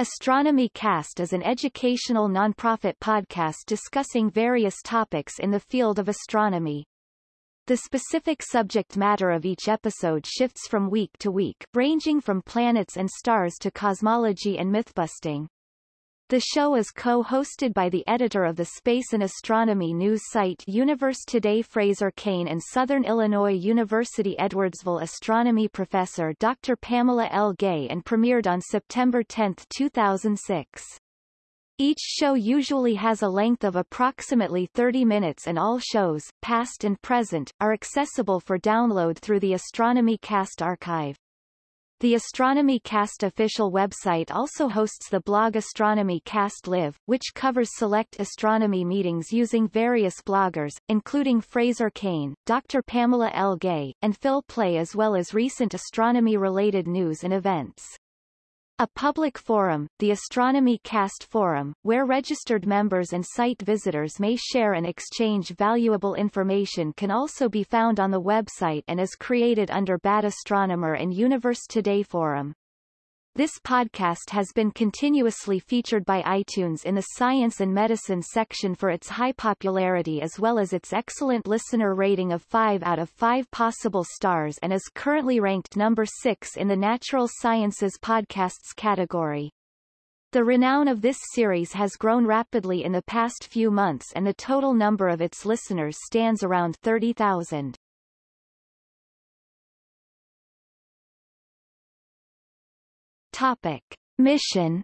Astronomy Cast is an educational nonprofit podcast discussing various topics in the field of astronomy. The specific subject matter of each episode shifts from week to week, ranging from planets and stars to cosmology and mythbusting. The show is co-hosted by the editor of the space and astronomy news site Universe Today Fraser Cain and Southern Illinois University Edwardsville astronomy professor Dr. Pamela L. Gay and premiered on September 10, 2006. Each show usually has a length of approximately 30 minutes and all shows, past and present, are accessible for download through the Astronomy Cast archive. The Astronomy Cast official website also hosts the blog Astronomy Cast Live, which covers select astronomy meetings using various bloggers, including Fraser Cain, Dr. Pamela L. Gay, and Phil Plait as well as recent astronomy-related news and events. A public forum, the Astronomy Cast Forum, where registered members and site visitors may share and exchange valuable information can also be found on the website and is created under Bad Astronomer and Universe Today Forum. This podcast has been continuously featured by iTunes in the Science and Medicine section for its high popularity as well as its excellent listener rating of 5 out of 5 possible stars and is currently ranked number 6 in the Natural Sciences Podcasts category. The renown of this series has grown rapidly in the past few months and the total number of its listeners stands around 30,000. Topic. Mission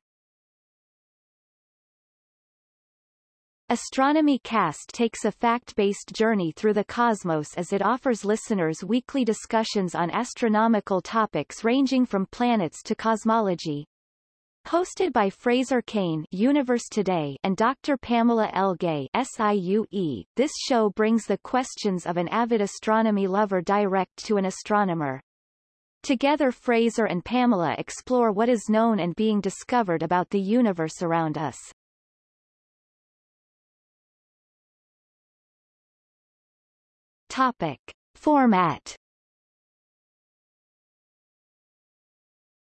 Astronomy Cast takes a fact-based journey through the cosmos as it offers listeners weekly discussions on astronomical topics ranging from planets to cosmology. Hosted by Fraser Cain Universe Today and Dr. Pamela L. Gay SIUE, this show brings the questions of an avid astronomy lover direct to an astronomer. Together Fraser and Pamela explore what is known and being discovered about the universe around us. Topic. Format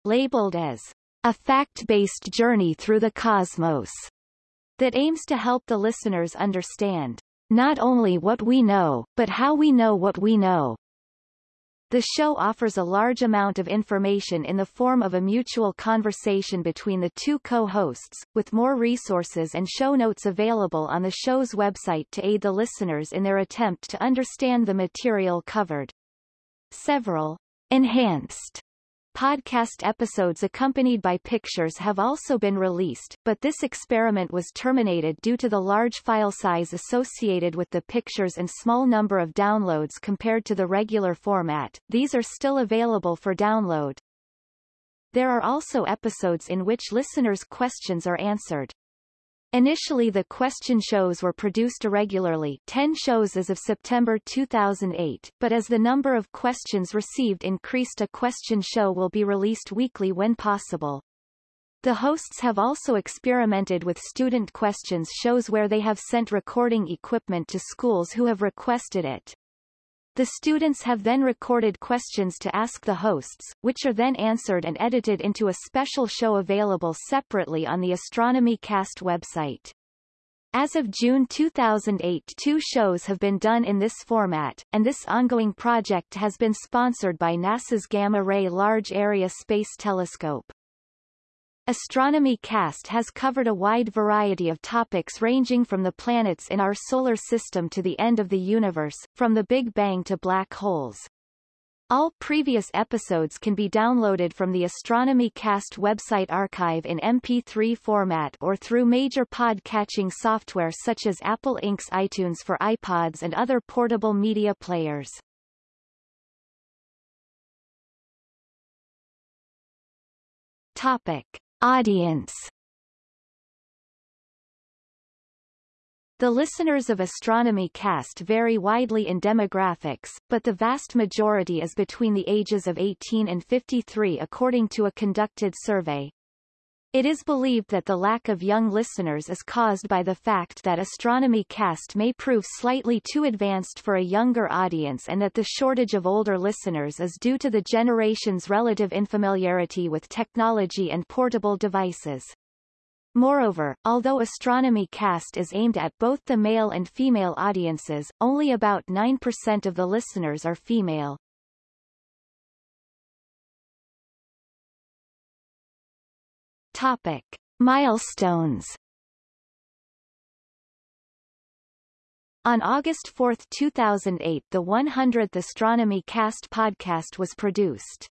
Labeled as a fact-based journey through the cosmos that aims to help the listeners understand not only what we know, but how we know what we know. The show offers a large amount of information in the form of a mutual conversation between the two co-hosts, with more resources and show notes available on the show's website to aid the listeners in their attempt to understand the material covered. Several enhanced Podcast episodes accompanied by pictures have also been released, but this experiment was terminated due to the large file size associated with the pictures and small number of downloads compared to the regular format. These are still available for download. There are also episodes in which listeners' questions are answered. Initially the question shows were produced irregularly 10 shows as of September 2008, but as the number of questions received increased a question show will be released weekly when possible. The hosts have also experimented with student questions shows where they have sent recording equipment to schools who have requested it. The students have then recorded questions to ask the hosts, which are then answered and edited into a special show available separately on the Astronomy Cast website. As of June 2008 two shows have been done in this format, and this ongoing project has been sponsored by NASA's Gamma Ray Large Area Space Telescope. Astronomy Cast has covered a wide variety of topics ranging from the planets in our solar system to the end of the universe, from the Big Bang to black holes. All previous episodes can be downloaded from the Astronomy Cast website archive in MP3 format or through major pod-catching software such as Apple Inc.'s iTunes for iPods and other portable media players. Topic. Audience The listeners of Astronomy Cast vary widely in demographics, but the vast majority is between the ages of 18 and 53 according to a conducted survey. It is believed that the lack of young listeners is caused by the fact that Astronomy Cast may prove slightly too advanced for a younger audience and that the shortage of older listeners is due to the generation's relative infamiliarity with technology and portable devices. Moreover, although Astronomy Cast is aimed at both the male and female audiences, only about 9% of the listeners are female. Topic. Milestones On August 4, 2008 the 100th Astronomy Cast podcast was produced.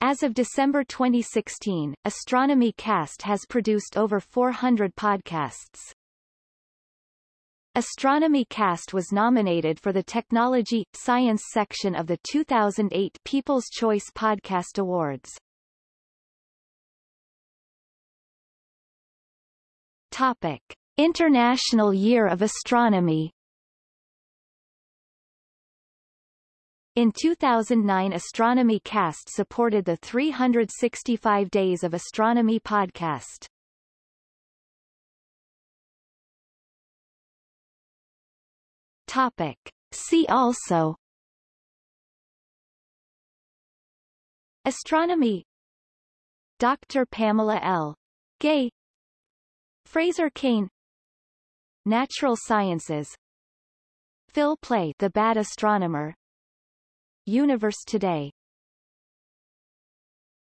As of December 2016, Astronomy Cast has produced over 400 podcasts. Astronomy Cast was nominated for the Technology, Science section of the 2008 People's Choice Podcast Awards. Topic. International Year of Astronomy In 2009 Astronomy Cast supported the 365 Days of Astronomy podcast. Topic. See also Astronomy Dr. Pamela L. Gay Fraser Cain Natural Sciences. Phil Plait The Bad Astronomer. Universe Today